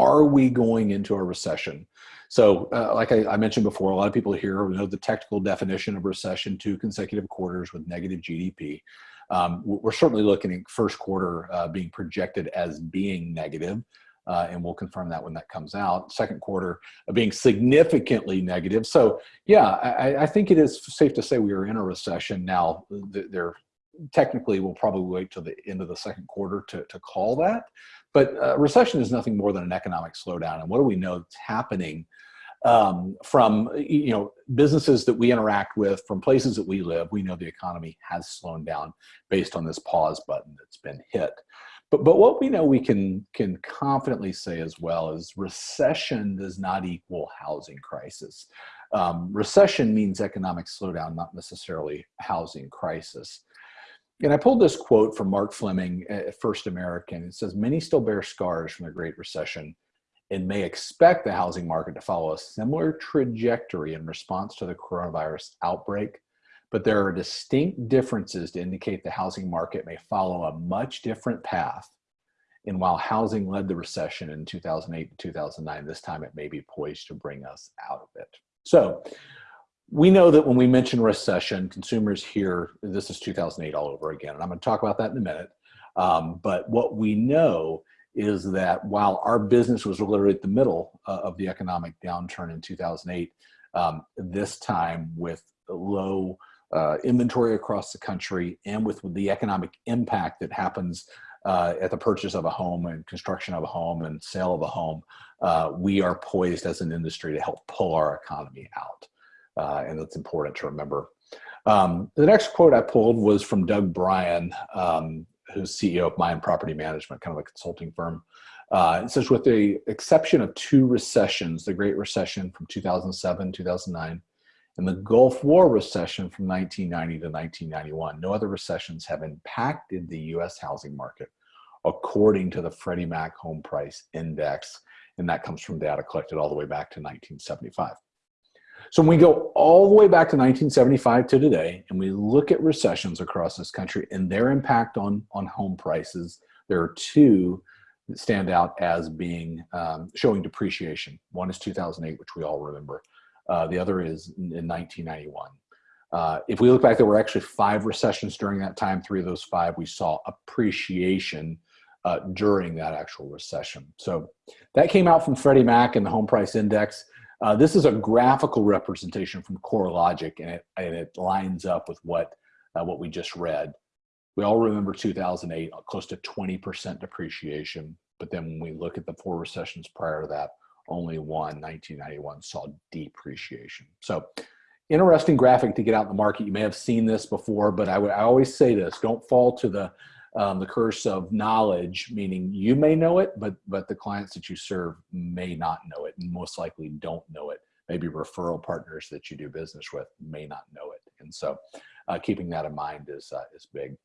are we going into a recession? So uh, like I, I, mentioned before, a lot of people here know the technical definition of recession, two consecutive quarters with negative GDP. Um, we're certainly looking at first quarter uh, being projected as being negative, uh, and we'll confirm that when that comes out. Second quarter uh, being significantly negative. So yeah, I, I, think it is safe to say we are in a recession now. There technically we'll probably wait till the end of the second quarter to, to call that. But uh, recession is nothing more than an economic slowdown. And what do we know that's happening um, from you know businesses that we interact with, from places that we live? We know the economy has slowed down based on this pause button that's been hit. But, but what we know we can, can confidently say as well is recession does not equal housing crisis. Um, recession means economic slowdown, not necessarily housing crisis. And I pulled this quote from Mark Fleming at First American. It says, many still bear scars from the Great Recession and may expect the housing market to follow a similar trajectory in response to the coronavirus outbreak. But there are distinct differences to indicate the housing market may follow a much different path. And while housing led the recession in 2008 to 2009, this time it may be poised to bring us out of it. So we know that when we mention recession, consumers hear this is 2008 all over again. And I'm going to talk about that in a minute. Um, but what we know is that while our business was literally at the middle uh, of the economic downturn in 2008, um, this time with low uh, inventory across the country and with the economic impact that happens uh, at the purchase of a home and construction of a home and sale of a home, uh, we are poised as an industry to help pull our economy out uh, and that's important to remember. Um, the next quote I pulled was from Doug Brien, um, who's CEO of Mynd Property Management, kind of a consulting firm. Uh, it says, with the exception of two recessions, the Great Recession from 2007, 2009, and the Gulf War recession from 1990 to 1991, no other recessions have impacted the US housing market, according to the Freddie Mac Home Price Index. And that comes from data collected all the way back to 1975. So when we go all the way back to 1975 to today, and we look at recessions across this country and their impact on, on home prices, there are two that stand out as being um, showing depreciation. One is 2008, which we all remember. Uh, the other is in, in 1991. Uh, if we look back, there were actually five recessions during that time. Three of those five, we saw appreciation uh, during that actual recession. So that came out from Freddie Mac and the home price index. Uh, this is a graphical representation from CoreLogic, and it, and it lines up with what, uh, what we just read. We all remember 2008, close to 20% depreciation. But then when we look at the four recessions prior to that, only one, 1991, saw depreciation. So interesting graphic to get out in the market. You may have seen this before, but I would I always say this, don't fall to the um, the curse of knowledge, meaning you may know it, but, but the clients that you serve may not know it and most likely don't know it. Maybe referral partners that you do business with may not know it. And so uh, keeping that in mind is, uh, is big.